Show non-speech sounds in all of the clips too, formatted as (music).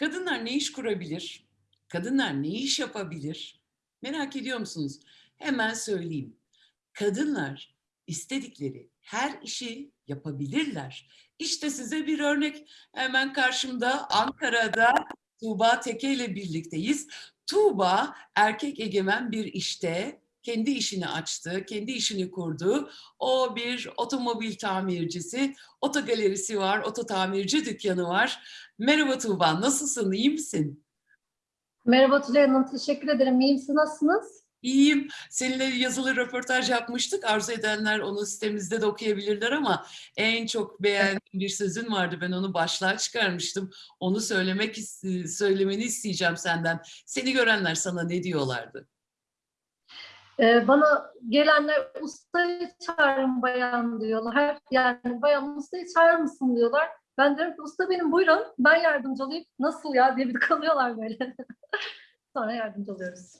Kadınlar ne iş kurabilir? Kadınlar ne iş yapabilir? Merak ediyor musunuz? Hemen söyleyeyim. Kadınlar istedikleri her işi yapabilirler. İşte size bir örnek. Hemen karşımda Ankara'da Tuğba Teke ile birlikteyiz. Tuğba erkek egemen bir işte kendi işini açtı, kendi işini kurdu. O bir otomobil tamircisi, otogalerisi var, oto tamirci dükkanı var. Merhaba Tuğba, nasılsın, iyi misin? Merhaba Tülay Hanım, teşekkür ederim. İyiyim, siz nasılsınız? İyiyim. Seninle yazılı röportaj yapmıştık. Arzu edenler onu sitemizde de okuyabilirler ama en çok beğendiğim bir sözün vardı. Ben onu başlığa çıkarmıştım. Onu söylemek söylemeni isteyeceğim senden. Seni görenler sana ne diyorlardı? Ee, bana gelenler ustayı çağırın bayan diyorlar. Yani bayan ustayı çağırır mısın diyorlar. Ben diyorum ki usta benim buyurun ben yardımcı olayım. Nasıl ya diye bir kalıyorlar böyle. (laughs) Sonra yardımcı oluyoruz.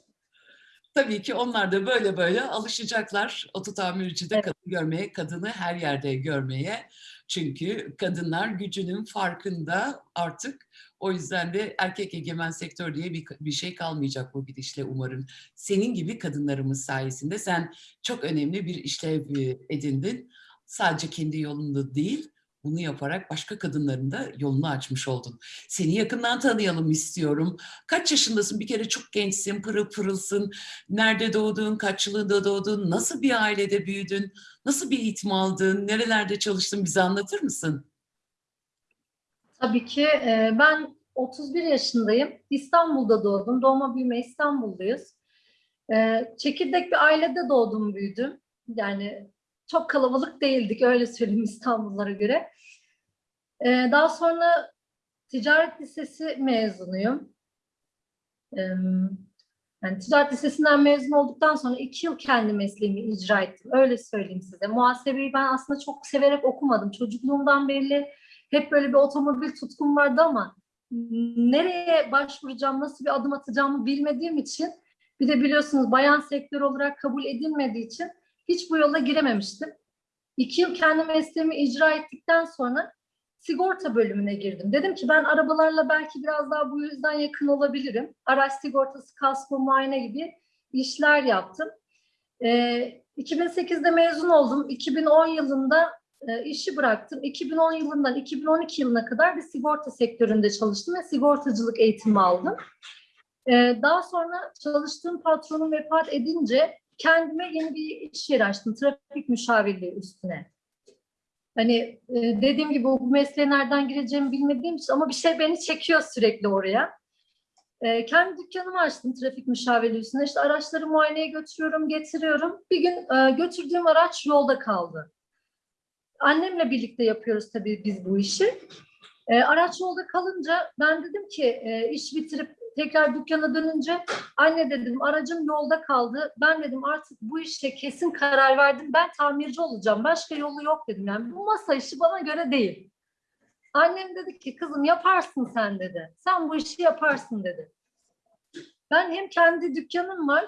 Tabii ki onlar da böyle böyle alışacaklar oto tamircide Evet. kadın görmeye, kadını her yerde görmeye. Çünkü kadınlar gücünün farkında artık. O yüzden de erkek egemen sektör diye bir, bir şey kalmayacak bu gidişle umarım. Senin gibi kadınlarımız sayesinde sen çok önemli bir işlev e, edindin. Sadece kendi yolunda değil, bunu yaparak başka kadınların da yolunu açmış oldun. Seni yakından tanıyalım istiyorum. Kaç yaşındasın? Bir kere çok gençsin, pırıl pırılsın. Nerede doğdun, kaç yılında doğdun, nasıl bir ailede büyüdün, nasıl bir eğitim aldın, nerelerde çalıştın bize anlatır mısın? Tabii ki e, ben 31 yaşındayım. İstanbul'da doğdum. Doğma büyüme İstanbulluyuz. E, çekirdek bir ailede doğdum büyüdüm. Yani çok kalabalık değildik öyle söyleyeyim İstanbullara göre. E, daha sonra ticaret lisesi mezunuyum. E, yani ticaret lisesinden mezun olduktan sonra iki yıl kendi mesleğimi icra ettim. Öyle söyleyeyim size. Muhasebeyi ben aslında çok severek okumadım. Çocukluğumdan beri hep böyle bir otomobil tutkum vardı ama nereye başvuracağım, nasıl bir adım atacağımı bilmediğim için bir de biliyorsunuz bayan sektör olarak kabul edilmediği için hiç bu yola girememiştim. İki yıl kendi mesleğimi icra ettikten sonra sigorta bölümüne girdim. Dedim ki ben arabalarla belki biraz daha bu yüzden yakın olabilirim. Araç sigortası, kasko, muayene gibi işler yaptım. Ee, 2008'de mezun oldum. 2010 yılında e, işi bıraktım. 2010 yılından 2012 yılına kadar bir sigorta sektöründe çalıştım ve sigortacılık eğitimi aldım. E, daha sonra çalıştığım patronum vefat edince kendime yeni bir iş yeri açtım. Trafik müşavirliği üstüne. Hani e, dediğim gibi bu mesleğe nereden gireceğimi bilmediğim için ama bir şey beni çekiyor sürekli oraya. E, kendi dükkanımı açtım trafik müşavirliği üstüne. İşte araçları muayeneye götürüyorum, getiriyorum. Bir gün götürdüğüm araç yolda kaldı. Annemle birlikte yapıyoruz tabii biz bu işi. E, araç yolda kalınca ben dedim ki e, iş bitirip tekrar dükkana dönünce anne dedim aracım yolda kaldı. Ben dedim artık bu işe kesin karar verdim. Ben tamirci olacağım. Başka yolu yok dedim. Yani bu masa işi bana göre değil. Annem dedi ki kızım yaparsın sen dedi. Sen bu işi yaparsın dedi. Ben hem kendi dükkanım var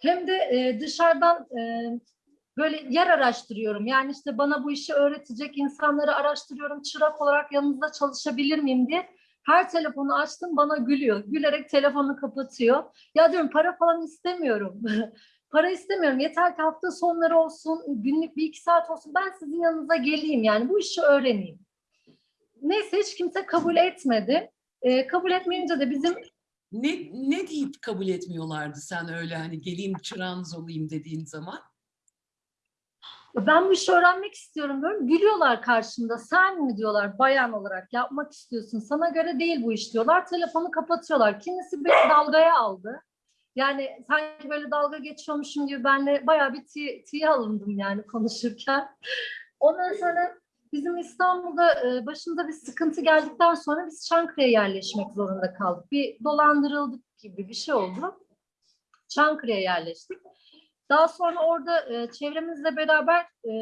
hem de e, dışarıdan e, böyle yer araştırıyorum. Yani işte bana bu işi öğretecek insanları araştırıyorum. Çırak olarak yanınızda çalışabilir miyim diye. Her telefonu açtım bana gülüyor. Gülerek telefonu kapatıyor. Ya diyorum para falan istemiyorum. (laughs) para istemiyorum. Yeter ki hafta sonları olsun, günlük bir iki saat olsun. Ben sizin yanınıza geleyim yani bu işi öğreneyim. Neyse hiç kimse kabul etmedi. Ee, kabul etmeyince de bizim Ne, ne deyip kabul etmiyorlardı sen öyle hani geleyim çırağınız olayım dediğin zaman? Ben bu işi öğrenmek istiyorum diyorum. Gülüyorlar karşımda. Sen mi diyorlar bayan olarak yapmak istiyorsun. Sana göre değil bu iş diyorlar. Telefonu kapatıyorlar. Kimisi beni dalgaya aldı. Yani sanki böyle dalga geçiyormuşum gibi benle bayağı bir tiye, alındım yani konuşurken. Ondan sonra bizim İstanbul'da e, başında bir sıkıntı geldikten sonra biz Çankırı'ya yerleşmek zorunda kaldık. Bir dolandırıldık gibi bir şey oldu. Çankırı'ya yerleştik. Daha sonra orada e, çevremizle beraber e,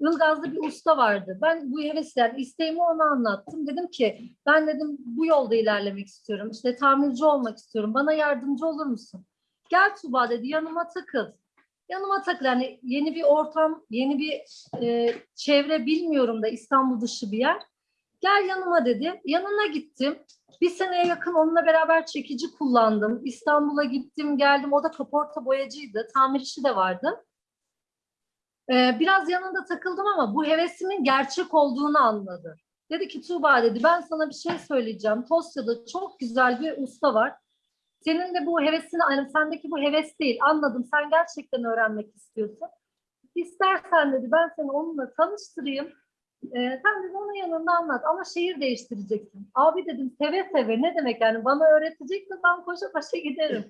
Ilgaz'da bir usta vardı. Ben bu hevesler, isteğimi ona anlattım. Dedim ki ben dedim bu yolda ilerlemek istiyorum. İşte tamirci olmak istiyorum. Bana yardımcı olur musun? Gel Tuba dedi yanıma takıl. Yanıma takıl. Yani yeni bir ortam, yeni bir e, çevre bilmiyorum da İstanbul dışı bir yer. Gel yanıma dedi. Yanına gittim. bir seneye yakın onunla beraber çekici kullandım. İstanbul'a gittim geldim. O da kaporta boyacıydı. Tamir işi de vardı. Ee, biraz yanında takıldım ama bu hevesimin gerçek olduğunu anladı. Dedi ki Tuğba dedi ben sana bir şey söyleyeceğim. Tosya'da çok güzel bir usta var. Senin de bu hevesini, yani sendeki bu heves değil. Anladım. Sen gerçekten öğrenmek istiyorsun. İstersen dedi ben seni onunla tanıştırayım. Ee, sen dedi onun yanında anlat ama şehir değiştireceksin. Abi dedim seve seve ne demek yani bana öğreteceksin ben koşa koşa giderim.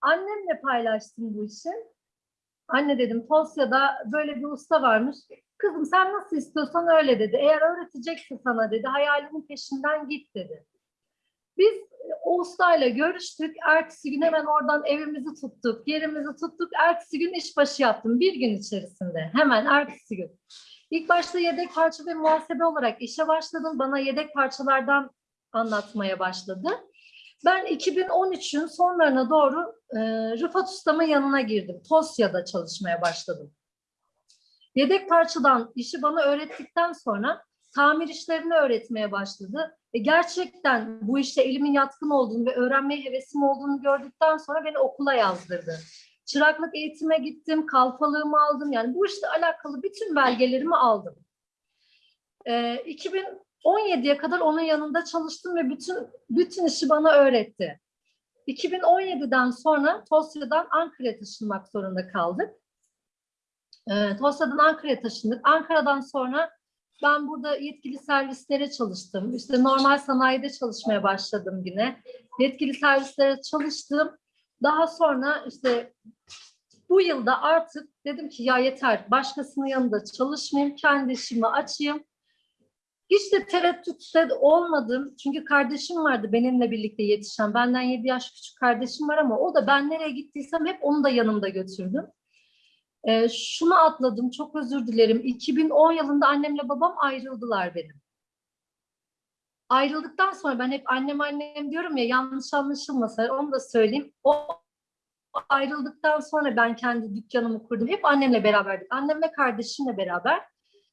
Annemle paylaştım bu işi. Anne dedim Tosya'da böyle bir usta varmış. Kızım sen nasıl istiyorsan öyle dedi. Eğer öğreteceksin sana dedi. Hayalinin peşinden git dedi. Biz o ustayla görüştük. Ertesi gün hemen oradan evimizi tuttuk, yerimizi tuttuk. Ertesi gün işbaşı yaptım bir gün içerisinde. Hemen ertesi gün. İlk başta yedek parça ve muhasebe olarak işe başladım. Bana yedek parçalardan anlatmaya başladı. Ben 2013'ün sonlarına doğru e, Rıfat Usta'mın yanına girdim. Tosya'da çalışmaya başladım. Yedek parçadan işi bana öğrettikten sonra tamir işlerini öğretmeye başladı. E, gerçekten bu işte elimin yatkın olduğunu ve öğrenmeye hevesim olduğunu gördükten sonra beni okula yazdırdı. Çıraklık eğitime gittim, kalfalığımı aldım. Yani bu işte alakalı bütün belgelerimi aldım. E, 2017'ye kadar onun yanında çalıştım ve bütün bütün işi bana öğretti. 2017'den sonra Tosya'dan Ankara'ya taşınmak zorunda kaldık. E, Tosya'dan Ankara'ya taşındık. Ankara'dan sonra ben burada yetkili servislere çalıştım. İşte normal sanayide çalışmaya başladım yine. Yetkili servislere çalıştım. Daha sonra işte bu yılda artık dedim ki ya yeter başkasının yanında çalışmayayım, kendi işimi açayım. Hiç de tereddütte olmadım. Çünkü kardeşim vardı benimle birlikte yetişen. Benden 7 yaş küçük kardeşim var ama o da ben nereye gittiysem hep onu da yanımda götürdüm. Ee, şunu atladım, çok özür dilerim. 2010 yılında annemle babam ayrıldılar benim. Ayrıldıktan sonra ben hep annem annem diyorum ya yanlış anlaşılmasa onu da söyleyeyim. O ayrıldıktan sonra ben kendi dükkanımı kurdum. Hep annemle beraberdik. Annem ve kardeşimle beraber.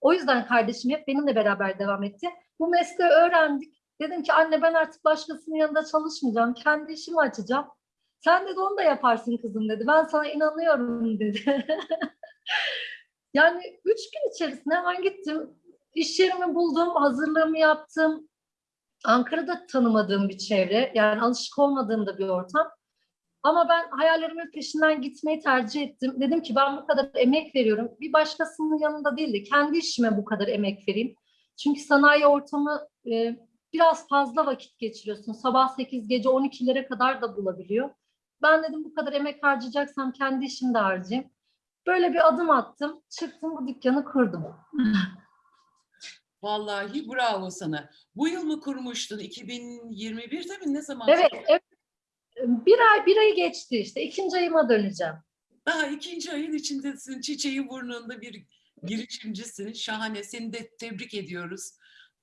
O yüzden kardeşim hep benimle beraber devam etti. Bu mesleği öğrendik. Dedim ki anne ben artık başkasının yanında çalışmayacağım. Kendi işimi açacağım. Sen dedi onu da yaparsın kızım dedi. Ben sana inanıyorum dedi. (laughs) yani üç gün içerisinde hemen gittim. İş yerimi buldum, hazırlığımı yaptım. Ankara'da tanımadığım bir çevre, yani alışık olmadığım da bir ortam. Ama ben hayallerimin peşinden gitmeyi tercih ettim. Dedim ki ben bu kadar emek veriyorum. Bir başkasının yanında değil de kendi işime bu kadar emek vereyim. Çünkü sanayi ortamı e, biraz fazla vakit geçiriyorsun. Sabah 8, gece 12'lere kadar da bulabiliyor. Ben dedim bu kadar emek harcayacaksam kendi işimde harcayayım. Böyle bir adım attım. Çıktım bu dükkanı kurdum. Vallahi bravo sana. Bu yıl mı kurmuştun? 2021'de mi? Ne zaman? Evet, evet. Bir ay, bir ayı geçti işte. İkinci ayıma döneceğim. Daha ikinci ayın içindesin. Çiçeği burnunda bir girişimcisin. Şahane. Seni de tebrik ediyoruz.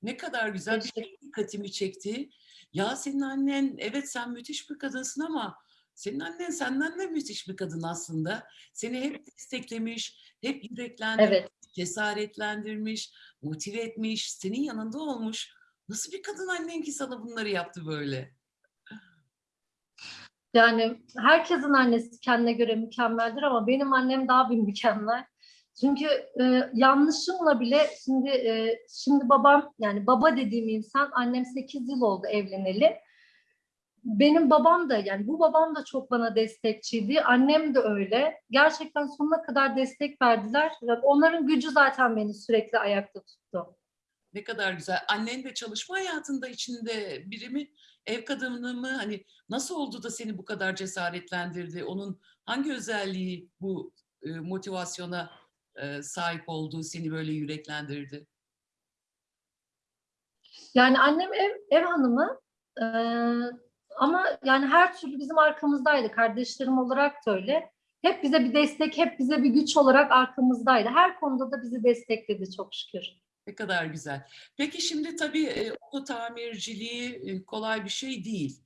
Ne kadar güzel bir şey dikkatimi çekti. Ya senin annen, evet sen müthiş bir kadınsın ama senin annen senden de müthiş bir kadın aslında. Seni hep desteklemiş, hep yüreklendirmiş, Evet. cesaretlendirmiş, motive etmiş, senin yanında olmuş. Nasıl bir kadın annen ki sana bunları yaptı böyle? Yani herkesin annesi kendine göre mükemmeldir ama benim annem daha bir mükemmel. Çünkü e, yanlışımla bile şimdi e, şimdi babam yani baba dediğim insan annem 8 yıl oldu evleneli. Benim babam da yani bu babam da çok bana destekçiydi. Annem de öyle. Gerçekten sonuna kadar destek verdiler. Onların gücü zaten beni sürekli ayakta tuttu. Ne kadar güzel. Annen de çalışma hayatında içinde biri mi? Ev kadını mı? Hani nasıl oldu da seni bu kadar cesaretlendirdi? Onun hangi özelliği bu e, motivasyona e, sahip olduğu seni böyle yüreklendirdi? Yani annem ev, ev hanımı e, ama yani her türlü bizim arkamızdaydı. Kardeşlerim olarak da öyle. Hep bize bir destek, hep bize bir güç olarak arkamızdaydı. Her konuda da bizi destekledi çok şükür. Ne kadar güzel. Peki şimdi tabii e, oto tamirciliği e, kolay bir şey değil.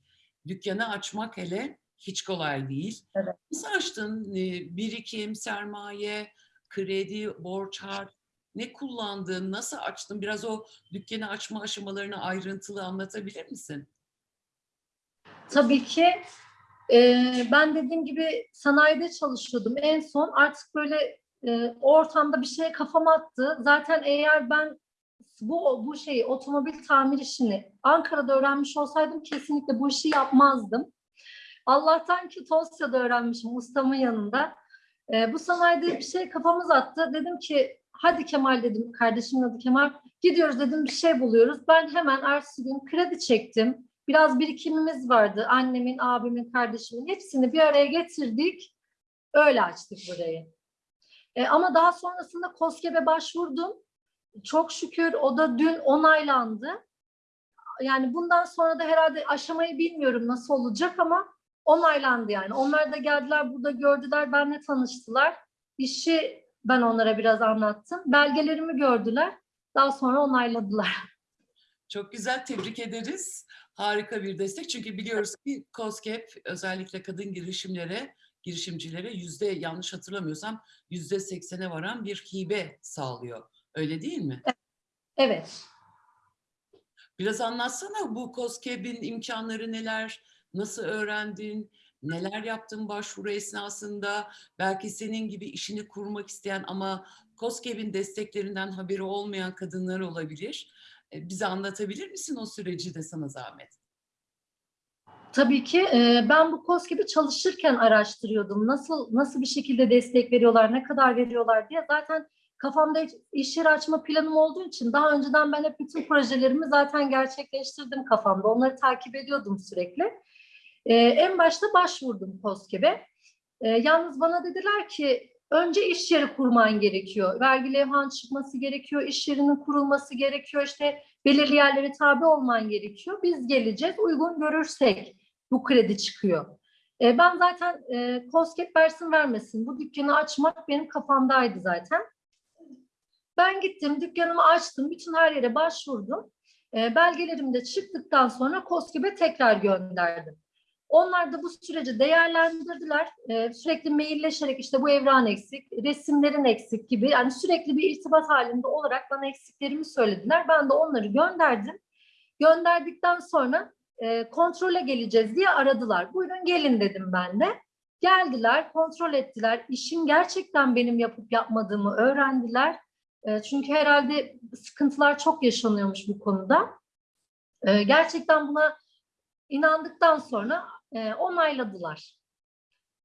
Dükkanı açmak hele hiç kolay değil. Evet. Nasıl açtın? E, Birikim, sermaye, kredi, borç harç ne kullandın? Nasıl açtın? Biraz o dükkanı açma aşamalarını ayrıntılı anlatabilir misin? Tabii ki e, ben dediğim gibi sanayide çalışıyordum en son. Artık böyle e, ortamda bir şeye kafam attı. Zaten eğer ben bu bu şeyi otomobil tamir işini Ankara'da öğrenmiş olsaydım kesinlikle bu işi yapmazdım. Allah'tan ki Tosya'da öğrenmişim ustamın yanında. E, bu sanayide bir şey kafamız attı. Dedim ki hadi Kemal dedim kardeşimin adı Kemal. Gidiyoruz dedim bir şey buluyoruz. Ben hemen ertesi gün kredi çektim. Biraz birikimimiz vardı. Annemin, abimin, kardeşimin hepsini bir araya getirdik. Öyle açtık burayı. E, ama daha sonrasında KOSGEB'e başvurdum. Çok şükür o da dün onaylandı. Yani bundan sonra da herhalde aşamayı bilmiyorum nasıl olacak ama onaylandı yani. Onlar da geldiler burada gördüler, benimle tanıştılar. İşi ben onlara biraz anlattım. Belgelerimi gördüler. Daha sonra onayladılar. Çok güzel, tebrik ederiz. Harika bir destek. Çünkü biliyoruz ki COSGAP özellikle kadın girişimlere, girişimcilere yüzde yanlış hatırlamıyorsam yüzde seksene varan bir hibe sağlıyor. Öyle değil mi? Evet. Biraz anlatsana bu COSGAP'in imkanları neler, nasıl öğrendin, neler yaptın başvuru esnasında, belki senin gibi işini kurmak isteyen ama COSGAP'in desteklerinden haberi olmayan kadınlar olabilir. E, Bize anlatabilir misin o süreci de sana zahmet? Tabii ki e, ben bu KOS gibi çalışırken araştırıyordum. Nasıl nasıl bir şekilde destek veriyorlar, ne kadar veriyorlar diye. Zaten kafamda iş yeri açma planım olduğu için daha önceden ben hep bütün projelerimi zaten gerçekleştirdim kafamda. Onları takip ediyordum sürekli. E, en başta başvurdum KOSGEB'e. E, yalnız bana dediler ki önce iş yeri kurman gerekiyor. Vergi levhan çıkması gerekiyor, iş yerinin kurulması gerekiyor. İşte belirli yerlere tabi olman gerekiyor. Biz geleceğiz, uygun görürsek bu kredi çıkıyor. E, ben zaten e, KOSGEB versin vermesin bu dükkanı açmak benim kafamdaydı zaten. Ben gittim, dükkanımı açtım, bütün her yere başvurdum. E, belgelerim de çıktıktan sonra KOSGEB'e tekrar gönderdim. Onlar da bu süreci değerlendirdiler. Ee, sürekli mailleşerek işte bu evran eksik, resimlerin eksik gibi yani sürekli bir irtibat halinde olarak bana eksiklerimi söylediler. Ben de onları gönderdim. Gönderdikten sonra e, kontrole geleceğiz diye aradılar. Buyurun gelin dedim ben de. Geldiler, kontrol ettiler. İşin gerçekten benim yapıp yapmadığımı öğrendiler. E, çünkü herhalde sıkıntılar çok yaşanıyormuş bu konuda. E, gerçekten buna inandıktan sonra e, onayladılar.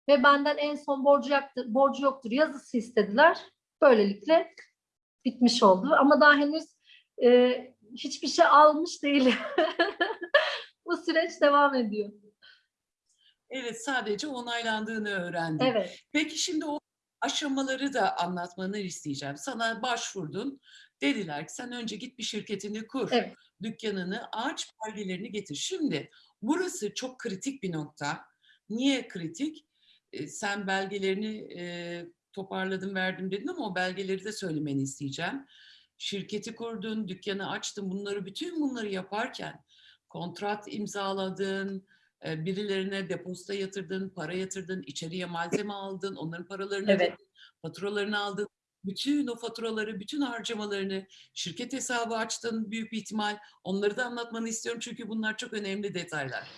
Ve benden en son borcu, yaktı, borcu yoktur yazısı istediler. Böylelikle bitmiş oldu. Ama daha henüz e, hiçbir şey almış değilim. (laughs) Bu süreç devam ediyor. Evet, sadece onaylandığını öğrendim. Evet. Peki şimdi o aşamaları da anlatmanı isteyeceğim. Sana başvurdun. Dediler ki sen önce git bir şirketini kur. Evet. Dükkanını aç, belgelerini getir. Şimdi burası çok kritik bir nokta. Niye kritik? E, sen belgelerini e, toparladım verdim dedin ama o belgeleri de söylemeni isteyeceğim. Şirketi kurdun, dükkanı açtın. Bunları bütün bunları yaparken kontrat imzaladın, e, birilerine depozita yatırdın, para yatırdın, içeriye malzeme aldın, onların paralarını Evet. ödedin, faturalarını aldın. Bütün o faturaları, bütün harcamalarını, şirket hesabı açtın büyük bir ihtimal. Onları da anlatmanı istiyorum çünkü bunlar çok önemli detaylar.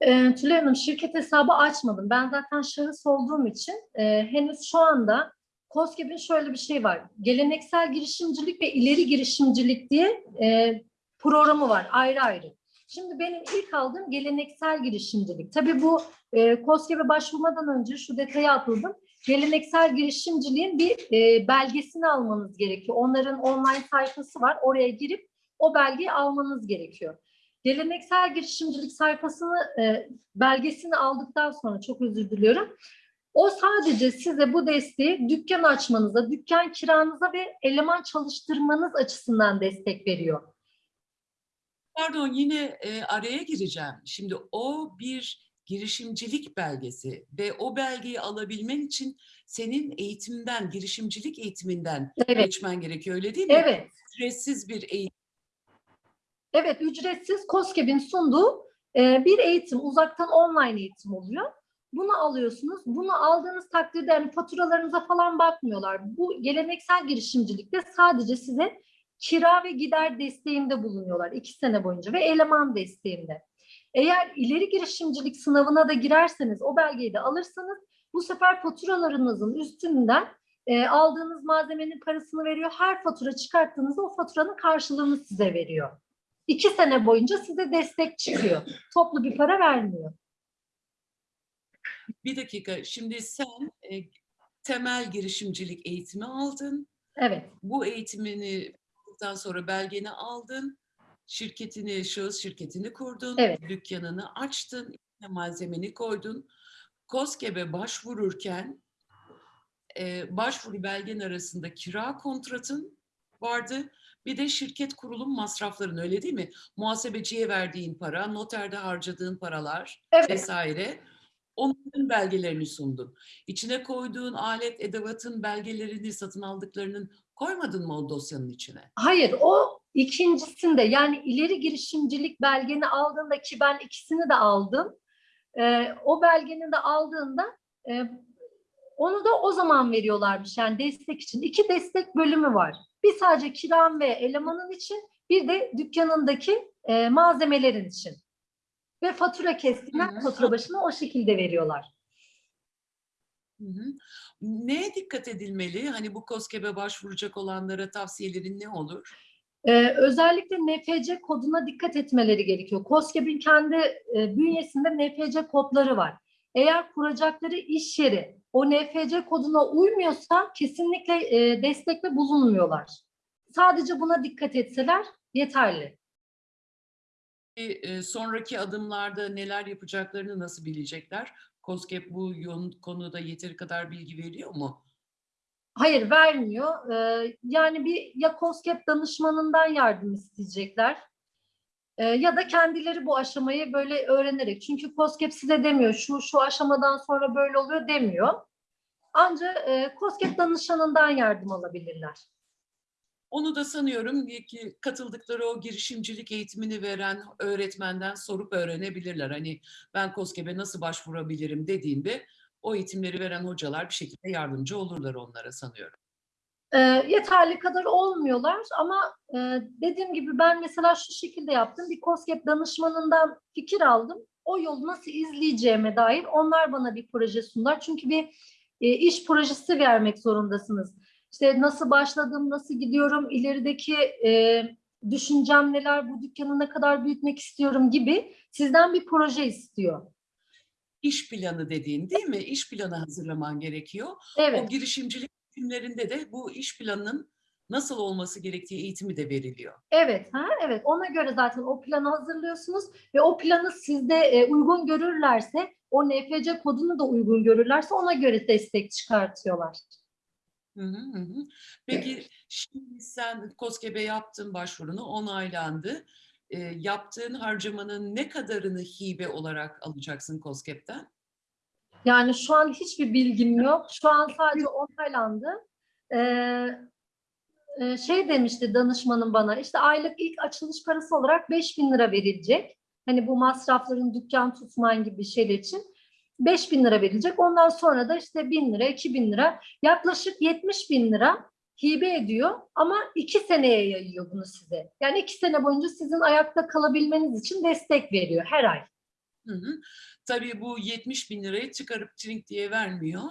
E, Tülay Hanım şirket hesabı açmadım. Ben zaten şahıs olduğum için e, henüz şu anda KOSGEB'in şöyle bir şey var. Geleneksel girişimcilik ve ileri girişimcilik diye e, programı var ayrı ayrı. Şimdi benim ilk aldığım geleneksel girişimcilik. Tabii bu e, KOSGEB'e başvurmadan önce şu detayı atladım. Geleneksel girişimciliğin bir e, belgesini almanız gerekiyor. Onların online sayfası var. Oraya girip o belgeyi almanız gerekiyor. Geleneksel girişimcilik sayfasını, e, belgesini aldıktan sonra çok özür diliyorum. O sadece size bu desteği dükkan açmanıza, dükkan kiranıza ve eleman çalıştırmanız açısından destek veriyor. Pardon yine e, araya gireceğim. Şimdi o bir girişimcilik belgesi ve o belgeyi alabilmen için senin eğitimden, girişimcilik eğitiminden Evet, geçmen gerekiyor öyle değil mi? evet. Ücretsiz bir eğitim. Evet, ücretsiz KOSGEB'in sunduğu e, bir eğitim, uzaktan online eğitim oluyor. Bunu alıyorsunuz. Bunu aldığınız takdirde yani faturalarınıza falan bakmıyorlar. Bu geleneksel girişimcilikte sadece size kira ve gider desteğinde bulunuyorlar iki sene boyunca ve eleman desteğinde. Eğer ileri girişimcilik sınavına da girerseniz, o belgeyi de alırsanız bu sefer faturalarınızın üstünden e, aldığınız malzemenin parasını veriyor. Her fatura çıkarttığınızda o faturanın karşılığını size veriyor. İki sene boyunca size destek çıkıyor. Toplu bir para vermiyor. Bir dakika. Şimdi sen e, temel girişimcilik eğitimi aldın. Evet, Bu eğitimini aldıktan sonra belgeni aldın. Şirketini, şahıs şirketini kurdun. Evet. Dükkanını açtın. malzemeni koydun. KOSGEB'e başvururken e, başvuru belgen arasında kira kontratın vardı. Bir de şirket kurulum masrafların öyle değil mi? Muhasebeciye verdiğin para, noterde harcadığın paralar evet. vesaire. Onların belgelerini sundun. İçine koyduğun alet edevatın belgelerini satın aldıklarının koymadın mı o dosyanın içine? Hayır, o ikincisinde yani ileri girişimcilik belgeni aldığında ki ben ikisini de aldım. Ee, o belgeni de aldığında e, onu da o zaman veriyorlarmış yani destek için. İki destek bölümü var. Bir sadece kiram ve elemanın için, bir de dükkanındaki e, malzemelerin için. Ve fatura kestiğinden fatura başına o şekilde veriyorlar. Hı hı. Neye dikkat edilmeli? Hani bu KOSGEB'e başvuracak olanlara tavsiyelerin ne olur? Ee, özellikle NFC koduna dikkat etmeleri gerekiyor. KOSGEB'in kendi e, bünyesinde NFC kodları var. Eğer kuracakları iş yeri o NFC koduna uymuyorsa kesinlikle e, destekle bulunmuyorlar. Sadece buna dikkat etseler yeterli. E, sonraki adımlarda neler yapacaklarını nasıl bilecekler? KOSGEB bu konuda yeteri kadar bilgi veriyor mu? Hayır vermiyor. Ee, yani bir ya KOSGEB danışmanından yardım isteyecekler. Ee, ya da kendileri bu aşamayı böyle öğrenerek. Çünkü KOSGEB size demiyor şu şu aşamadan sonra böyle oluyor demiyor. Ancak e, KOSGEB danışanından yardım alabilirler. Onu da sanıyorum ki katıldıkları o girişimcilik eğitimini veren öğretmenden sorup öğrenebilirler. Hani ben KOSGEB'e nasıl başvurabilirim dediğinde o eğitimleri veren hocalar bir şekilde yardımcı olurlar onlara sanıyorum. E, yeterli kadar olmuyorlar ama e, dediğim gibi ben mesela şu şekilde yaptım. Bir KOSGEB danışmanından fikir aldım. O yolu nasıl izleyeceğime dair onlar bana bir proje sundular. Çünkü bir e, iş projesi vermek zorundasınız. İşte nasıl başladım, nasıl gidiyorum, ilerideki e, düşüncem neler, bu dükkanı ne kadar büyütmek istiyorum gibi sizden bir proje istiyor. İş planı dediğin değil mi? İş planı hazırlaman gerekiyor. O Evet, girişimcilik eğitimlerinde de bu iş planının nasıl olması gerektiği eğitimi de veriliyor. evet, ha, evet. Ona göre zaten o planı hazırlıyorsunuz ve o planı sizde e, uygun görürlerse, o NFC kodunu da uygun görürlerse ona göre destek çıkartıyorlar. Hı hı hı hı. Peki şimdi sen KOSGEB'e yaptın başvurunu onaylandı. E, yaptığın harcamanın ne kadarını hibe olarak alacaksın KOSGEB'ten? Yani şu an hiçbir bilgim yok. Şu an sadece onaylandı. Ee, şey demişti danışmanım bana, işte aylık ilk açılış parası olarak 5000 lira verilecek. Hani bu masrafların dükkan tutman gibi şeyler için 5000 lira verilecek. Ondan sonra da işte 1000 lira, 2000 lira, yaklaşık 70 bin lira hibe ediyor ama iki seneye yayıyor bunu size. Yani iki sene boyunca sizin ayakta kalabilmeniz için destek veriyor her ay. Hı hı. Tabii bu 70 bin lirayı çıkarıp trink diye vermiyor.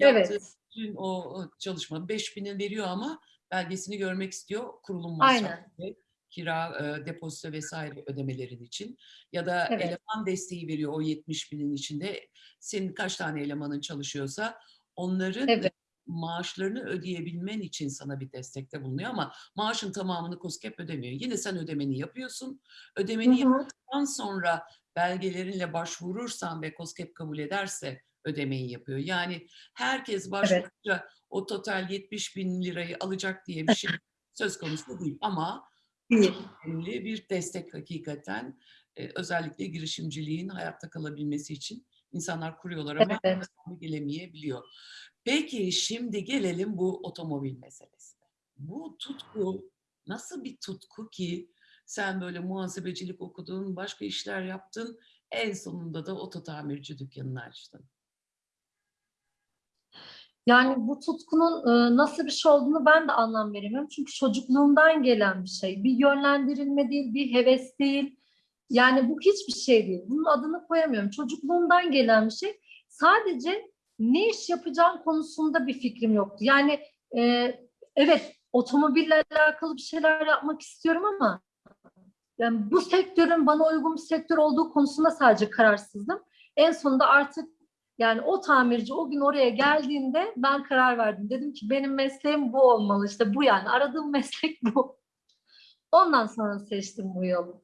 Evet. Yaptığı bütün o çalışma 5 bini veriyor ama belgesini görmek istiyor kurulum Aynen. Kira, e, depozito vesaire ödemelerin için. Ya da Evet. eleman desteği veriyor o 70 binin içinde. Senin kaç tane elemanın çalışıyorsa onların Evet. maaşlarını ödeyebilmen için sana bir destekte bulunuyor ama maaşın tamamını KOSGEB ödemiyor. Yine sen ödemeni yapıyorsun. Ödemeni Hı hı. yaptıktan sonra belgelerinle başvurursan ve KOSGEB kabul ederse ödemeyi yapıyor. Yani herkes başvurunca o total 70 bin lirayı alacak diye bir şey (laughs) söz konusu değil. Ama Değil. önemli bir destek hakikaten e, özellikle girişimciliğin hayatta kalabilmesi için insanlar kuruyorlar ama Evet. gelemeyebiliyor. Peki şimdi gelelim bu otomobil meselesine. Bu tutku nasıl bir tutku ki sen böyle muhasebecilik okudun, başka işler yaptın, en sonunda da oto tamirci dükkanını açtın. Yani bu tutkunun e, nasıl bir şey olduğunu ben de anlam veremiyorum. Çünkü çocukluğumdan gelen bir şey. Bir yönlendirilme değil, bir heves değil. Yani bu hiçbir şey değil. Bunun adını koyamıyorum. Çocukluğumdan gelen bir şey. Sadece ne iş yapacağım konusunda bir fikrim yoktu. Yani e, evet otomobille alakalı bir şeyler yapmak istiyorum ama yani bu sektörün bana uygun bir sektör olduğu konusunda sadece kararsızdım. En sonunda artık yani o tamirci o gün oraya geldiğinde ben karar verdim. Dedim ki benim mesleğim bu olmalı. İşte bu yani aradığım (laughs) meslek bu. Ondan sonra seçtim bu yolu.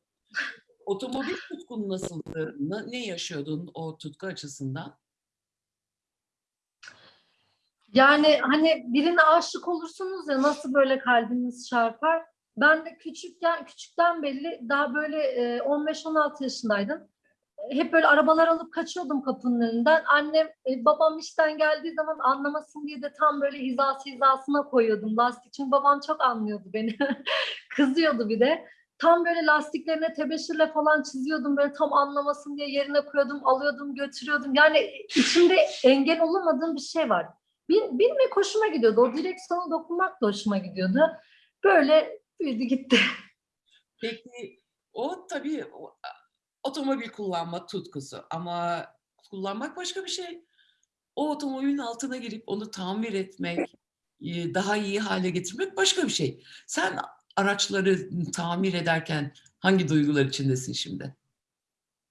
Otomobil tutkun nasıldı? Ne- yaşıyordun o tutku açısından? Yani hani birine aşık olursunuz ya nasıl böyle kalbiniz çarpar. Ben de küçükken küçükten belli daha böyle e, 15-16 yaşındaydım. Hep böyle arabalar alıp kaçıyordum kapının önünden. Annem, e, babam işten geldiği zaman anlamasın diye de tam böyle hizası hizasına koyuyordum lastik. Çünkü babam çok anlıyordu beni. (laughs) Kızıyordu bir de. Tam böyle lastiklerine tebeşirle falan çiziyordum. Böyle tam anlamasın diye yerine koyuyordum, alıyordum, götürüyordum. Yani içimde engel olamadığım bir şey var. Bin, binmek hoşuma gidiyordu. O direksiyona dokunmak da hoşuma gidiyordu. Böyle büyüdü gitti. (laughs) Peki o tabii otomobil kullanma tutkusu ama kullanmak başka bir şey. O otomobilin altına girip onu tamir etmek, e, daha iyi hale getirmek başka bir şey. Sen araçları tamir ederken hangi duygular içindesin şimdi?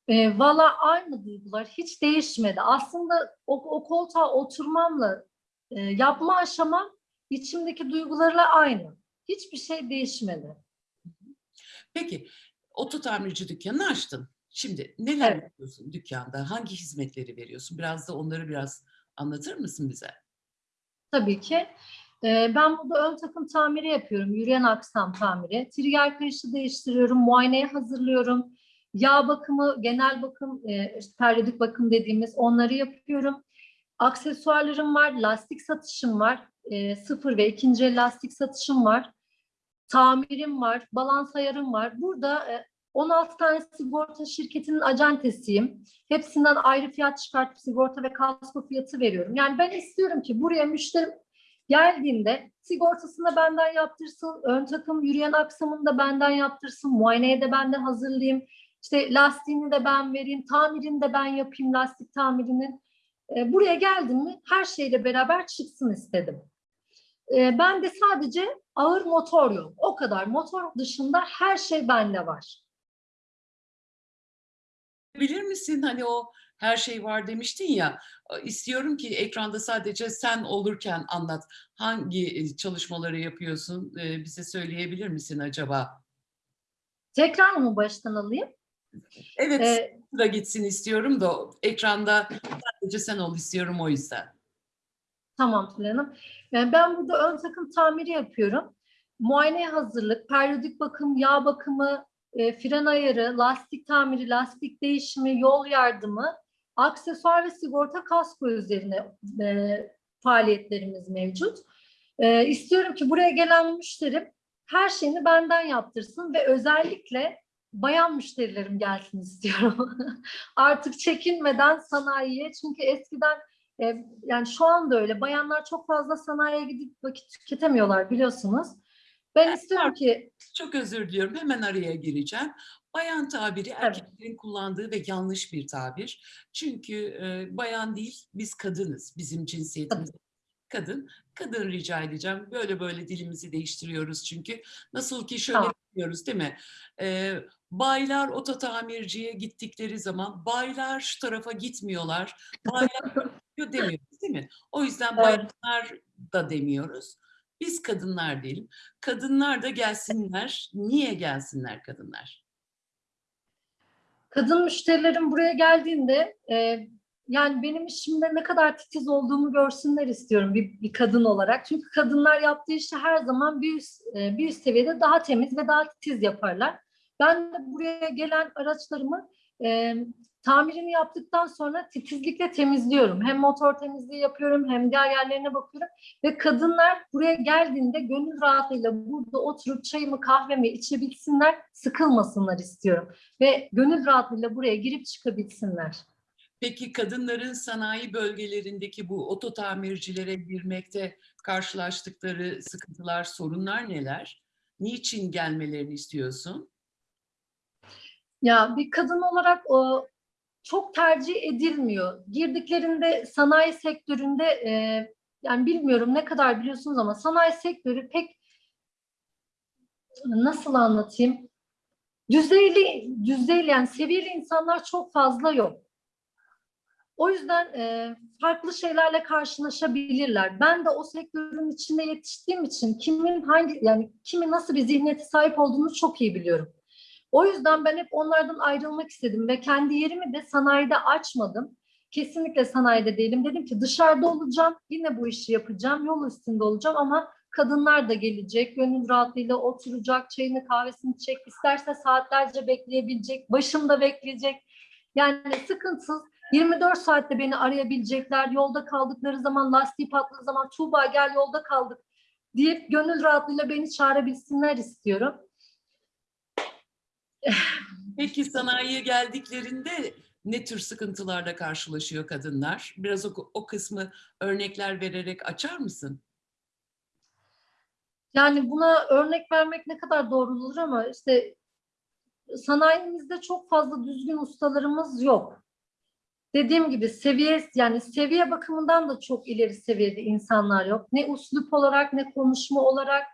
E, Valla aynı duygular hiç değişmedi. Aslında o, o koltuğa oturmamla e, yapma aşamam içimdeki duygularla aynı. Hiçbir şey değişmedi. Peki oto tamirci dükkanını açtın. Şimdi neler Evet. yapıyorsun dükkanda? Hangi hizmetleri veriyorsun? Biraz da onları biraz anlatır mısın bize? Tabii ki. Ben burada ön takım tamiri yapıyorum. Yürüyen aksam tamiri. Trigger kayışı değiştiriyorum. Muayeneye hazırlıyorum. Yağ bakımı, genel bakım, periyodik bakım dediğimiz onları yapıyorum. Aksesuarlarım var. Lastik satışım var. Sıfır ve ikinci el lastik satışım var. Tamirim var. Balans ayarım var. Burada 16 tane sigorta şirketinin acentesiyim. Hepsinden ayrı fiyat çıkartıp sigorta ve kasko fiyatı veriyorum. Yani ben istiyorum ki buraya müşterim geldiğinde sigortasını benden yaptırsın, ön takım yürüyen aksamını da benden yaptırsın, muayeneye de benden hazırlayayım, işte lastiğini de ben vereyim, tamirini de ben yapayım lastik tamirinin. E, buraya geldim mi her şeyle beraber çıksın istedim. E, ben de sadece ağır motor yok. O kadar. Motor dışında her şey bende var. Bilir misin hani o her şey var demiştin ya istiyorum ki ekranda sadece sen olurken anlat. Hangi e, çalışmaları yapıyorsun e, bize söyleyebilir misin acaba? Tekrar mı baştan alayım? Evet E, sıra gitsin istiyorum da ekranda sadece sen ol istiyorum o yüzden. Tamam Tülay Hanım. Yani ben burada ön takım tamiri yapıyorum. Muayeneye hazırlık, periyodik bakım, yağ bakımı, e, fren ayarı, lastik tamiri, lastik değişimi, yol yardımı, aksesuar ve sigorta kasko üzerine e, faaliyetlerimiz mevcut. E, istiyorum ki buraya gelen müşterim her şeyini benden yaptırsın ve özellikle bayan müşterilerim gelsin istiyorum. (laughs) Artık çekinmeden sanayiye çünkü eskiden e, yani şu anda öyle. Bayanlar çok fazla sanayiye gidip vakit tüketemiyorlar biliyorsunuz. Ben istiyorum ki Çok özür diliyorum hemen araya gireceğim. Bayan tabiri erkeklerin kullandığı ve yanlış bir tabir. Çünkü e, bayan değil biz kadınız. Bizim cinsiyetimiz kadın. Kadın rica edeceğim. Böyle böyle dilimizi değiştiriyoruz çünkü. Nasıl ki şöyle Tamam. diyoruz değil mi? E, baylar oto tamirciye gittikleri zaman baylar şu tarafa gitmiyorlar. Baylar (laughs) demiyoruz değil mi? O yüzden Evet. bayanlar da demiyoruz. Biz kadınlar diyelim. Kadınlar da gelsinler. Niye gelsinler kadınlar? kadın müşterilerim buraya geldiğinde e, yani benim işimde ne kadar titiz olduğumu görsünler istiyorum bir, bir kadın olarak. Çünkü kadınlar yaptığı işi her zaman bir üst, e, bir üst seviyede daha temiz ve daha titiz yaparlar. Ben de buraya gelen araçlarımı e, tamirini yaptıktan sonra titizlikle temizliyorum. Hem motor temizliği yapıyorum hem diğer yerlerine bakıyorum. Ve kadınlar buraya geldiğinde gönül rahatlığıyla burada oturup çayımı kahvemi içebilsinler, sıkılmasınlar istiyorum. Ve gönül rahatlığıyla buraya girip çıkabilsinler. Peki kadınların sanayi bölgelerindeki bu oto tamircilere girmekte karşılaştıkları sıkıntılar, sorunlar neler? Niçin gelmelerini istiyorsun? Ya bir kadın olarak o çok tercih edilmiyor. Girdiklerinde sanayi sektöründe e, yani bilmiyorum ne kadar biliyorsunuz ama sanayi sektörü pek nasıl anlatayım? Düzeyli, düzeyli yani seviyeli insanlar çok fazla yok. O yüzden e, farklı şeylerle karşılaşabilirler. Ben de o sektörün içinde yetiştiğim için kimin hangi yani kimin nasıl bir zihniyete sahip olduğunu çok iyi biliyorum. O yüzden ben hep onlardan ayrılmak istedim ve kendi yerimi de sanayide açmadım. Kesinlikle sanayide değilim. Dedim ki dışarıda olacağım, yine bu işi yapacağım, yol üstünde olacağım ama kadınlar da gelecek, gönül rahatlığıyla oturacak, çayını kahvesini içecek, isterse saatlerce bekleyebilecek, başımda bekleyecek. Yani sıkıntısız 24 saatte beni arayabilecekler, yolda kaldıkları zaman, lastiği patladığı zaman Tuğba gel yolda kaldık deyip gönül rahatlığıyla beni çağırabilsinler istiyorum. Peki sanayiye geldiklerinde ne tür sıkıntılarla karşılaşıyor kadınlar? Biraz o, o kısmı örnekler vererek açar mısın? Yani buna örnek vermek ne kadar doğru olur ama işte sanayimizde çok fazla düzgün ustalarımız yok. Dediğim gibi seviye yani seviye bakımından da çok ileri seviyede insanlar yok. Ne uslup olarak ne konuşma olarak.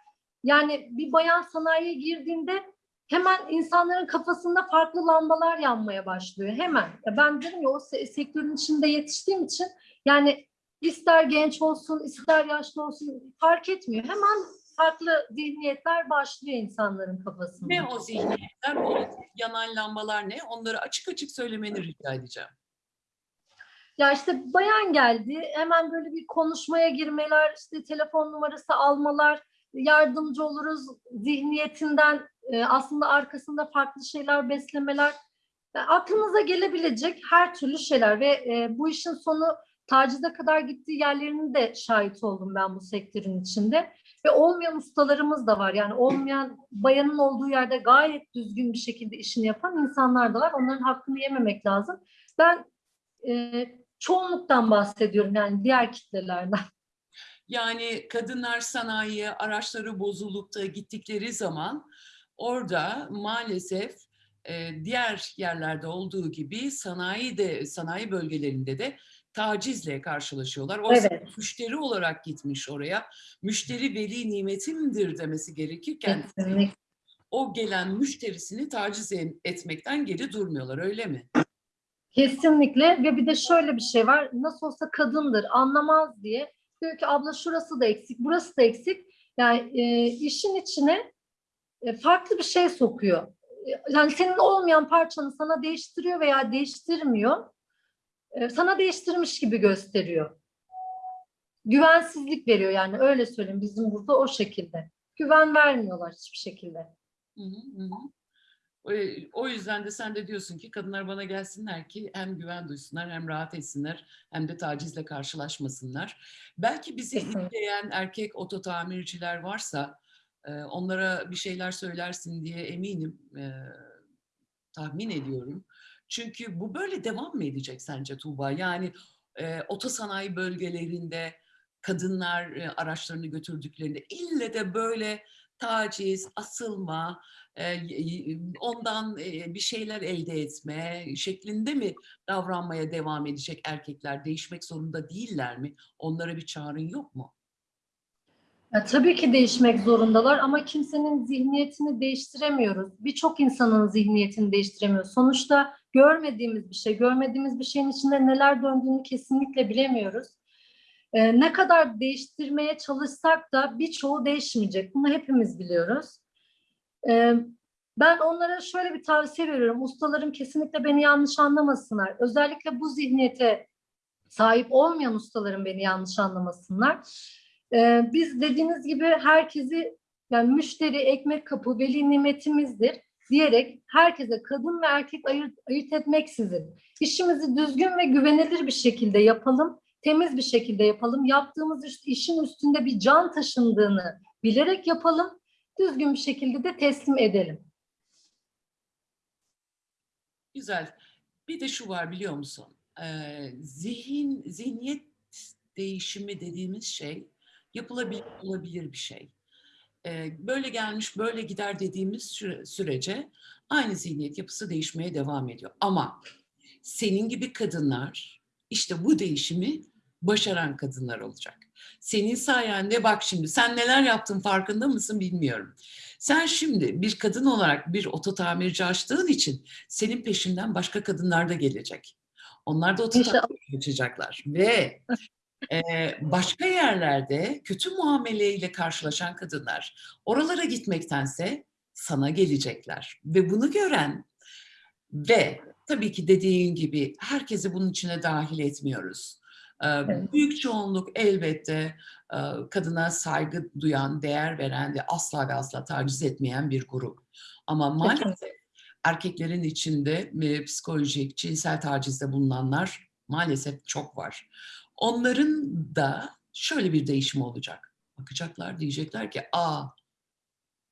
Yani bir bayan sanayiye girdiğinde hemen insanların kafasında farklı lambalar yanmaya başlıyor. Hemen. Ya ben dedim ya o se- sektörün içinde yetiştiğim için yani ister genç olsun ister yaşlı olsun fark etmiyor. Hemen farklı zihniyetler başlıyor insanların kafasında. Ne o zihniyetler, o yanan lambalar ne? Onları açık açık söylemeni rica edeceğim. Ya işte bayan geldi, hemen böyle bir konuşmaya girmeler, işte telefon numarası almalar, yardımcı oluruz zihniyetinden e, aslında arkasında farklı şeyler beslemeler. Yani aklınıza gelebilecek her türlü şeyler ve e, bu işin sonu tacize kadar gittiği yerlerinin de şahit oldum ben bu sektörün içinde. Ve olmayan ustalarımız da var. Yani olmayan bayanın olduğu yerde gayet düzgün bir şekilde işini yapan insanlar da var. Onların hakkını yememek lazım. Ben e, çoğunluktan bahsediyorum yani diğer kitlelerden. Yani kadınlar sanayiye araçları bozulup da gittikleri zaman orada maalesef e, diğer yerlerde olduğu gibi sanayi de sanayi bölgelerinde de tacizle karşılaşıyorlar. Oysa Evet. müşteri olarak gitmiş oraya. Müşteri veli nimetimdir demesi gerekirken Kesinlikle. o gelen müşterisini taciz etmekten geri durmuyorlar öyle mi? Kesinlikle ve bir de şöyle bir şey var. Nasıl olsa kadındır, anlamaz diye. Diyor ki abla şurası da eksik, burası da eksik. Yani e, işin içine e, farklı bir şey sokuyor. E, Yani senin olmayan parçanı sana değiştiriyor veya değiştirmiyor. E, sana değiştirmiş gibi gösteriyor. Güvensizlik veriyor yani öyle söyleyeyim bizim burada o şekilde. Güven vermiyorlar hiçbir şekilde. Hı hı, hı. O- O yüzden de sen de diyorsun ki kadınlar bana gelsinler ki hem güven duysunlar hem rahat etsinler hem de tacizle karşılaşmasınlar. Belki bizi izleyen erkek oto tamirciler varsa e, onlara bir şeyler söylersin diye eminim, e, tahmin ediyorum. Çünkü bu böyle devam mı edecek sence Tuğba? Yani e, otosanayi bölgelerinde kadınlar e, araçlarını götürdüklerinde ille de böyle taciz, asılma, e, ondan e, bir şeyler elde etme şeklinde mi davranmaya devam edecek erkekler? Değişmek zorunda değiller mi? Onlara bir çağrın yok mu? Ya, tabii ki değişmek zorundalar ama kimsenin zihniyetini değiştiremiyoruz. Birçok insanın zihniyetini değiştiremiyoruz. Sonuçta görmediğimiz bir şey, görmediğimiz bir şeyin içinde neler döndüğünü kesinlikle bilemiyoruz. Ee, ne kadar değiştirmeye çalışsak da birçoğu değişmeyecek. Bunu hepimiz biliyoruz. Ee, ben onlara şöyle bir tavsiye veriyorum. Ustalarım kesinlikle beni yanlış anlamasınlar. Özellikle bu zihniyete sahip olmayan ustalarım beni yanlış anlamasınlar. Ee, biz dediğiniz gibi herkesi yani müşteri, ekmek kapı, veli nimetimizdir diyerek herkese kadın ve erkek ayırt, ayırt etmeksizin işimizi düzgün ve güvenilir bir şekilde yapalım, temiz bir şekilde yapalım. Yaptığımız iş- işin üstünde bir can taşındığını bilerek yapalım, düzgün bir şekilde de teslim edelim. Güzel. Bir de şu var biliyor musun? Ee, zihin, zihniyet değişimi dediğimiz şey yapılabilir olabilir bir şey. e, böyle gelmiş böyle gider dediğimiz süre- sürece aynı zihniyet yapısı değişmeye devam ediyor. Ama senin gibi kadınlar işte bu değişimi başaran kadınlar olacak. Senin sayende bak şimdi sen neler yaptın farkında mısın bilmiyorum. Sen şimdi bir kadın olarak bir oto tamirci açtığın için senin peşinden başka kadınlar da gelecek. Onlar da oto tamirci açacaklar ve e, başka yerlerde kötü muameleyle karşılaşan kadınlar oralara gitmektense sana gelecekler ve bunu gören ve tabii ki dediğin gibi herkesi bunun içine dahil etmiyoruz. Ee, Evet. Büyük çoğunluk elbette e, kadına saygı duyan, değer veren ve asla ve asla taciz etmeyen bir grup. Ama maalesef erkeklerin içinde e, psikolojik, cinsel tacizde bulunanlar maalesef çok var. Onların da şöyle bir değişim olacak. Bakacaklar diyecekler ki aa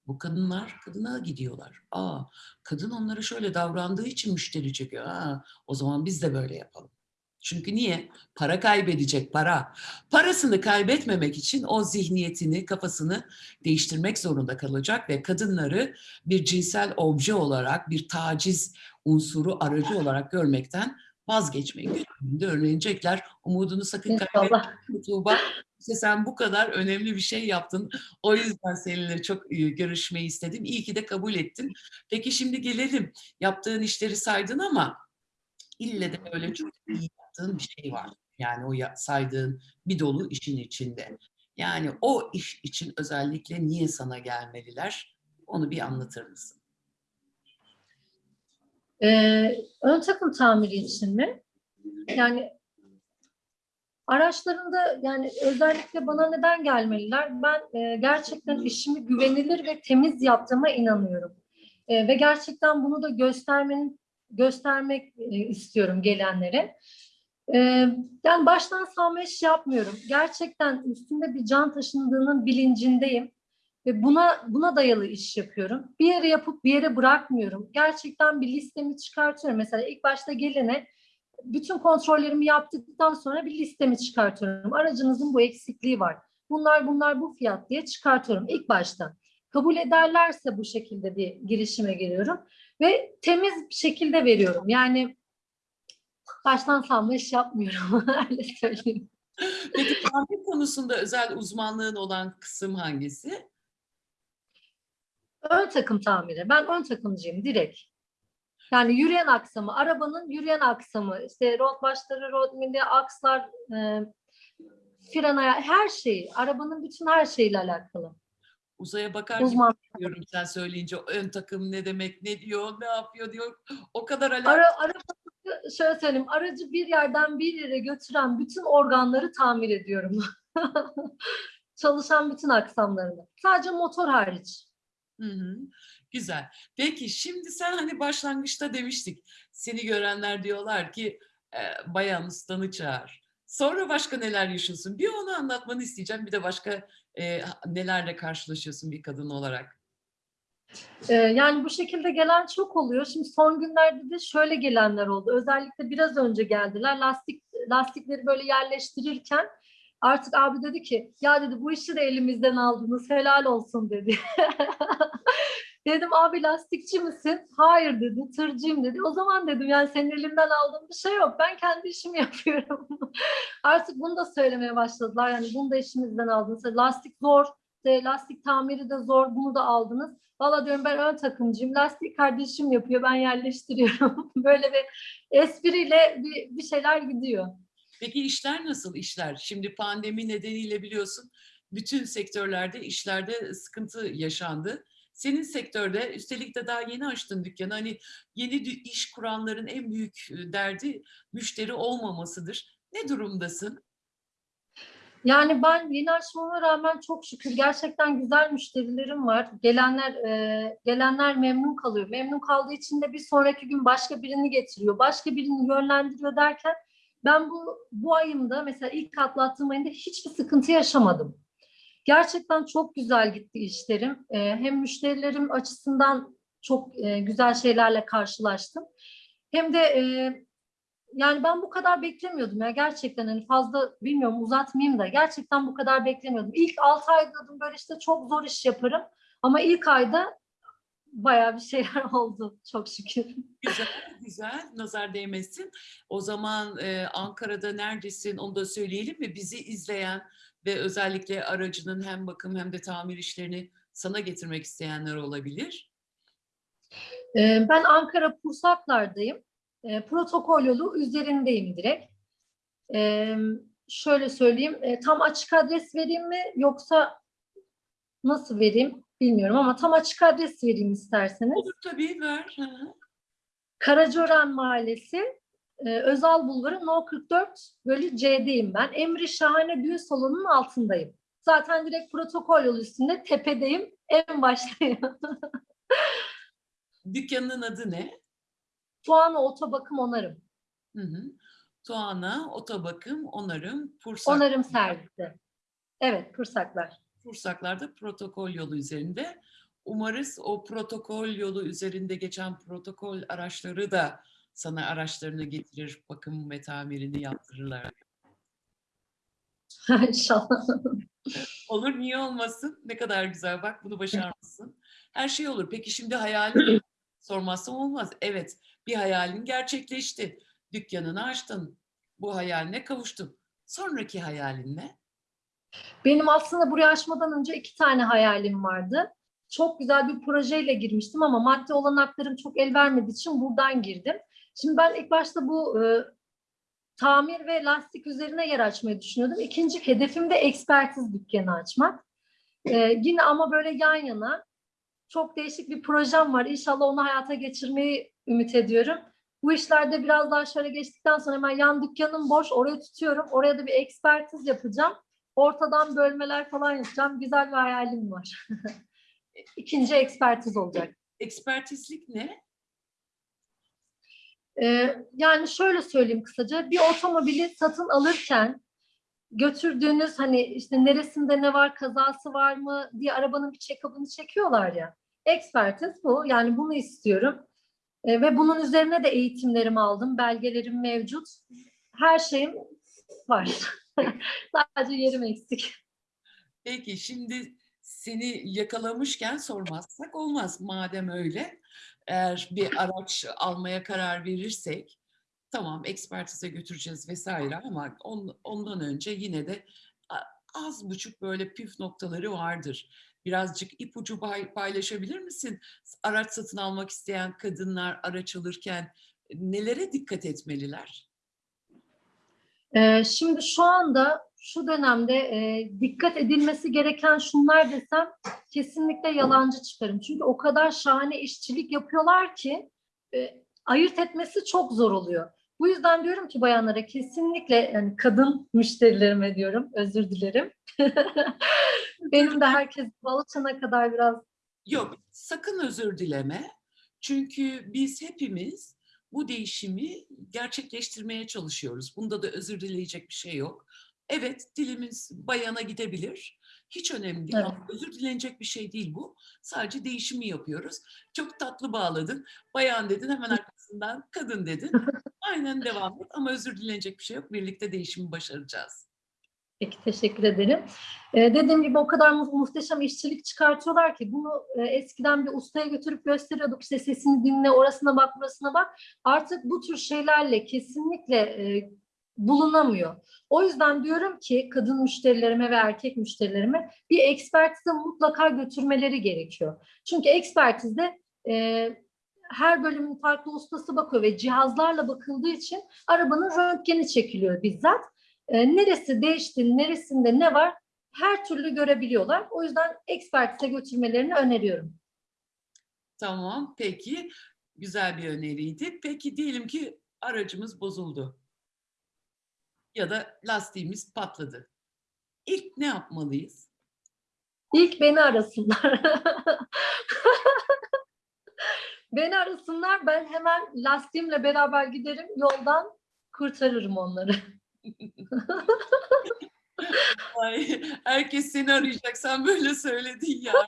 bu kadınlar kadına gidiyorlar. Aa kadın onlara şöyle davrandığı için müşteri çekiyor. Aa, o zaman biz de böyle yapalım. Çünkü niye? Para kaybedecek para. Parasını kaybetmemek için o zihniyetini, kafasını değiştirmek zorunda kalacak ve kadınları bir cinsel obje olarak, bir taciz unsuru, aracı olarak görmekten vazgeçmeyi gününde öğrenecekler. Umudunu sakın kaybetme. Tuğba. İşte sen bu kadar önemli bir şey yaptın. O yüzden seninle çok e, görüşmeyi istedim. İyi ki de kabul ettin. Peki şimdi gelelim. Yaptığın işleri saydın ama ille de öyle çok iyi yaptığın bir şey var. Yani o saydığın bir dolu işin içinde. Yani o iş için özellikle niye sana gelmeliler? Onu bir anlatır mısın? Ee, ön takım tamiri için mi? Yani araçlarında yani özellikle bana neden gelmeliler? Ben e, gerçekten işimi güvenilir ve temiz yaptığıma inanıyorum. E, ve gerçekten bunu da göstermenin göstermek e, istiyorum gelenlere. E, yani baştan savma iş yapmıyorum. Gerçekten üstünde bir can taşındığının bilincindeyim. Ve buna buna dayalı iş yapıyorum. Bir yere yapıp bir yere bırakmıyorum. Gerçekten bir listemi çıkartıyorum. Mesela ilk başta gelene bütün kontrollerimi yaptıktan sonra bir listemi çıkartıyorum. Aracınızın bu eksikliği var. Bunlar bunlar bu fiyat diye çıkartıyorum ilk başta. Kabul ederlerse bu şekilde bir girişime giriyorum ve temiz bir şekilde veriyorum. Yani baştan savma iş yapmıyorum. (laughs) Öyle söyleyeyim. Peki tamir konusunda özel uzmanlığın olan kısım hangisi? Ön takım tamiri. Ben ön takımcıyım direkt. Yani yürüyen aksamı, arabanın yürüyen aksamı, işte rot başları, rot mili, akslar, e, fren ayağı, her şeyi, arabanın bütün her şeyiyle alakalı. Uzaya bakar gibi Uzman. diyorum sen söyleyince ön takım ne demek, ne diyor, ne yapıyor diyor. O kadar alakalı. Ara, arabası, şöyle söyleyeyim, aracı bir yerden bir yere götüren bütün organları tamir ediyorum. (laughs) Çalışan bütün aksamlarını. Sadece motor hariç. Hı hı. Güzel. Peki şimdi sen hani başlangıçta demiştik. Seni görenler diyorlar ki e, bayan ustanı çağır. Sonra başka neler yaşıyorsun? Bir onu anlatmanı isteyeceğim. Bir de başka e, nelerle karşılaşıyorsun bir kadın olarak. Ee, yani bu şekilde gelen çok oluyor. Şimdi son günlerde de şöyle gelenler oldu. Özellikle biraz önce geldiler. Lastik lastikleri böyle yerleştirirken artık abi dedi ki ya dedi bu işi de elimizden aldınız helal olsun dedi. (laughs) Dedim abi lastikçi misin? Hayır dedi tırcıyım dedi. O zaman dedim yani senin elinden aldığım bir şey yok. Ben kendi işimi (laughs) yapıyorum. Artık bunu da söylemeye başladılar. Yani bunu da işimizden aldınız. Lastik zor. İşte lastik tamiri de zor. Bunu da aldınız. Valla diyorum ben ön takımcıyım. Lastik kardeşim yapıyor. Ben yerleştiriyorum. (laughs) Böyle bir espriyle bir, bir şeyler gidiyor. Peki işler nasıl işler? Şimdi pandemi nedeniyle biliyorsun bütün sektörlerde işlerde sıkıntı yaşandı. Senin sektörde üstelik de daha yeni açtın dükkanı. Hani yeni iş kuranların en büyük e, derdi müşteri olmamasıdır. Ne durumdasın? Yani ben yeni açmama rağmen çok şükür gerçekten güzel müşterilerim var. Gelenler e, gelenler memnun kalıyor. Memnun kaldığı için de bir sonraki gün başka birini getiriyor. Başka birini yönlendiriyor derken ben bu bu ayımda mesela ilk atlattığım ayında hiçbir sıkıntı yaşamadım. Gerçekten çok güzel gitti işlerim. E, hem müşterilerim açısından çok e, güzel şeylerle karşılaştım. Hem de e, yani ben bu kadar beklemiyordum ya gerçekten hani fazla bilmiyorum uzatmayayım da gerçekten bu kadar beklemiyordum. İlk 6 ay dedim böyle işte çok zor iş yaparım ama ilk ayda bayağı bir şeyler (laughs) oldu çok şükür. Güzel, güzel. Nazar değmesin. O zaman e, Ankara'da neredesin onu da söyleyelim mi? Bizi izleyen ve özellikle aracının hem bakım hem de tamir işlerini sana getirmek isteyenler olabilir. Ben Ankara Pursaklar'dayım. Ee, Protokol yolu üzerindeyim direkt. Ee, Şöyle söyleyeyim, e, tam açık adres vereyim mi yoksa nasıl vereyim bilmiyorum ama tam açık adres vereyim isterseniz. Olur tabii ver. Hı hı. Karacaören Mahallesi, e, Özal Bulvarı No 44 bölü C'deyim ben. Emri Şahane Düğün Salonu'nun altındayım. Zaten direkt protokol yolu üstünde tepedeyim, en baştayım. (laughs) Dükkanının adı ne? Tuana Otobakım Onarım. Hı hı. Tuana, Otobakım, Onarım, Pursak. Onarım servisi. Evet, Pursaklar. Pursaklar'da protokol yolu üzerinde. Umarız o protokol yolu üzerinde geçen protokol araçları da sana araçlarını getirir, bakım ve tamirini yaptırırlar. (laughs) İnşallah. Olur, niye olmasın? Ne kadar güzel, bak bunu başarmışsın. Her şey olur. Peki şimdi hayalin (clears throat) sormazsam olmaz. Evet, bir hayalin gerçekleşti. Dükkanını açtın. Bu hayaline kavuştun. Sonraki hayalin ne? Benim aslında buraya açmadan önce iki tane hayalim vardı. Çok güzel bir projeyle girmiştim ama maddi olanaklarım çok el vermediği için buradan girdim. Şimdi ben ilk başta bu e, tamir ve lastik üzerine yer açmayı düşünüyordum. İkinci hedefim de ekspertiz dükkanı açmak. E, yine ama böyle yan yana çok değişik bir projem var. İnşallah onu hayata geçirmeyi ümit ediyorum. Bu işlerde biraz daha şöyle geçtikten sonra hemen yan dükkanım boş, orayı tutuyorum. Oraya da bir ekspertiz yapacağım. Ortadan bölmeler falan yapacağım. Güzel bir hayalim var. (laughs) İkinci ekspertiz olacak. Ekspertizlik ne? Ee, yani şöyle söyleyeyim kısaca. Bir otomobili satın alırken götürdüğünüz hani işte neresinde ne var, kazası var mı diye arabanın bir check-up'ını çekiyorlar ya. Ekspertiz bu. Yani bunu istiyorum. Ee, ve bunun üzerine de eğitimlerimi aldım. Belgelerim mevcut. Her şeyim var. (laughs) Sadece yerim eksik. Peki şimdi seni yakalamışken sormazsak olmaz. Madem öyle, eğer bir araç almaya karar verirsek, tamam ekspertize götüreceğiz vesaire ama on- ondan önce yine de az buçuk böyle püf noktaları vardır. Birazcık ipucu pay- paylaşabilir misin? Araç satın almak isteyen kadınlar araç alırken nelere dikkat etmeliler? Ee, şimdi şu anda şu dönemde e, dikkat edilmesi gereken şunlar desem kesinlikle yalancı çıkarım. Çünkü o kadar şahane işçilik yapıyorlar ki e, ayırt etmesi çok zor oluyor. Bu yüzden diyorum ki bayanlara kesinlikle yani kadın müşterilerime diyorum özür dilerim. (laughs) Benim de herkes alışana kadar biraz Yok, sakın özür dileme. Çünkü biz hepimiz bu değişimi gerçekleştirmeye çalışıyoruz. Bunda da özür dileyecek bir şey yok. Evet, dilimiz bayana gidebilir. Hiç önemli değil. Evet. Özür dilenecek bir şey değil bu. Sadece değişimi yapıyoruz. Çok tatlı bağladın. Bayan dedin, hemen (laughs) arkasından kadın dedin. Aynen devam et ama özür dilenecek bir şey yok. Birlikte değişimi başaracağız. Peki teşekkür ederim. Ee, dediğim gibi o kadar mu- muhteşem işçilik çıkartıyorlar ki bunu e, eskiden bir ustaya götürüp gösteriyorduk işte sesini dinle orasına bak burasına bak. Artık bu tür şeylerle kesinlikle e, bulunamıyor. O yüzden diyorum ki kadın müşterilerime ve erkek müşterilerime bir ekspertize mutlaka götürmeleri gerekiyor. Çünkü ekspertizde e, her bölümün farklı ustası bakıyor ve cihazlarla bakıldığı için arabanın röntgeni çekiliyor bizzat. E, neresi değişti, neresinde ne var her türlü görebiliyorlar. O yüzden ekspertize götürmelerini öneriyorum. Tamam, peki. Güzel bir öneriydi. Peki diyelim ki aracımız bozuldu. Ya da lastiğimiz patladı. İlk ne yapmalıyız? İlk beni arasınlar. (laughs) beni arasınlar ben hemen lastiğimle beraber giderim yoldan kurtarırım onları. (laughs) Ay, herkes seni arayacak. Sen böyle söyledin ya. (laughs)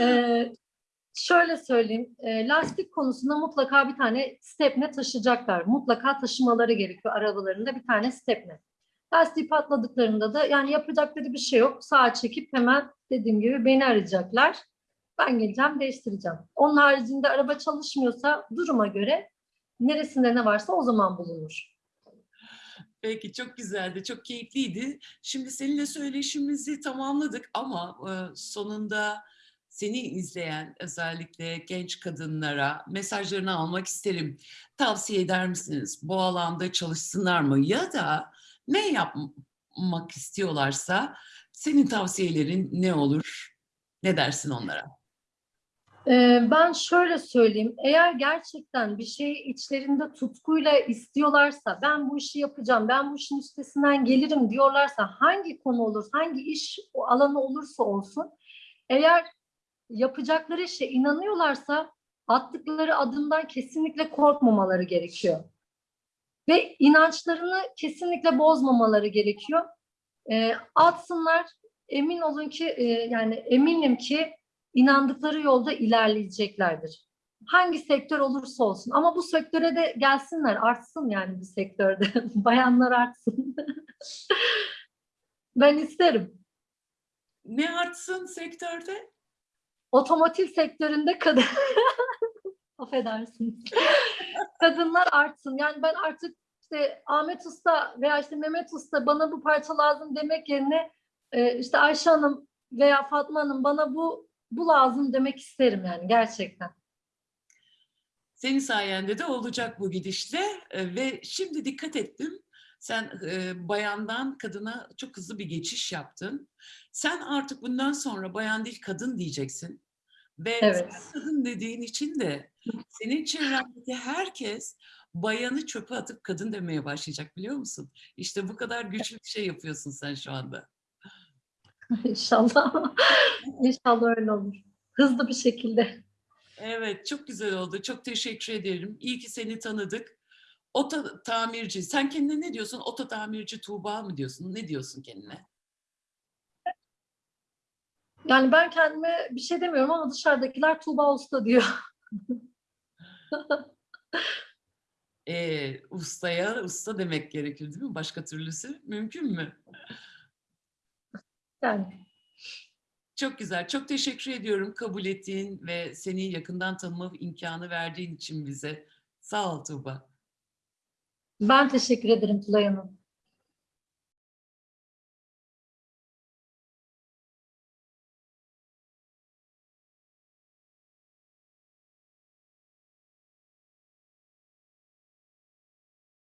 Ee, şöyle söyleyeyim. e, lastik konusunda mutlaka bir tane stepne taşıyacaklar. Mutlaka taşımaları gerekiyor arabalarında bir tane stepne. Lastiği patladıklarında da yani yapacakları bir şey yok. Sağa çekip hemen dediğim gibi beni arayacaklar. Ben geleceğim, değiştireceğim. Onun haricinde araba çalışmıyorsa duruma göre neresinde ne varsa o zaman bulunur. Peki çok güzeldi, çok keyifliydi. Şimdi seninle söyleşimizi tamamladık ama e, sonunda seni izleyen özellikle genç kadınlara mesajlarını almak isterim. Tavsiye eder misiniz? Bu alanda çalışsınlar mı? Ya da ne yapmak istiyorlarsa senin tavsiyelerin ne olur? Ne dersin onlara? Ee, Ben şöyle söyleyeyim, eğer gerçekten bir şeyi içlerinde tutkuyla istiyorlarsa, ben bu işi yapacağım, ben bu işin üstesinden gelirim diyorlarsa, hangi konu olur, hangi iş alanı olursa olsun, eğer yapacakları işe inanıyorlarsa, attıkları adımdan kesinlikle korkmamaları gerekiyor. Ve inançlarını kesinlikle bozmamaları gerekiyor. Ee, atsınlar, emin olun ki, e, yani eminim ki inandıkları yolda ilerleyeceklerdir. Hangi sektör olursa olsun. Ama bu sektöre de gelsinler, artsın yani bu sektörde. (laughs) Bayanlar artsın. (laughs) ben isterim. Ne artsın sektörde? Otomotiv sektöründe kadın... (laughs) Affedersiniz. Kadınlar artsın. Yani ben artık işte Ahmet Usta veya işte Mehmet Usta bana bu parça lazım demek yerine e, işte Ayşe Hanım veya Fatma Hanım bana bu bu lazım demek isterim yani gerçekten. Senin sayende de olacak bu gidişle E, ve şimdi dikkat ettim. Sen e, bayandan kadına çok hızlı bir geçiş yaptın. Sen artık bundan sonra bayan değil kadın diyeceksin. Ve Evet. kadın dediğin için de senin çevrendeki herkes bayanı çöpe atıp kadın demeye başlayacak biliyor musun? İşte bu kadar güçlü bir şey yapıyorsun sen şu anda. (laughs) İnşallah. İnşallah öyle olur. Hızlı bir şekilde. Evet, çok güzel oldu. Çok teşekkür ederim. İyi ki seni tanıdık. Oto tamirci. Sen kendine ne diyorsun? Oto tamirci Tuğba mı diyorsun? Ne diyorsun kendine? Yani ben kendime bir şey demiyorum ama dışarıdakiler Tuğba Usta diyor. (laughs) Ee, ustaya usta demek gerekir değil mi? Başka türlüsü mümkün mü? Yani Çok güzel. Çok teşekkür ediyorum kabul ettiğin ve seni yakından tanıma imkanı verdiğin için bize. Sağ ol Tuğba. ben teşekkür ederim Tülay Hanım.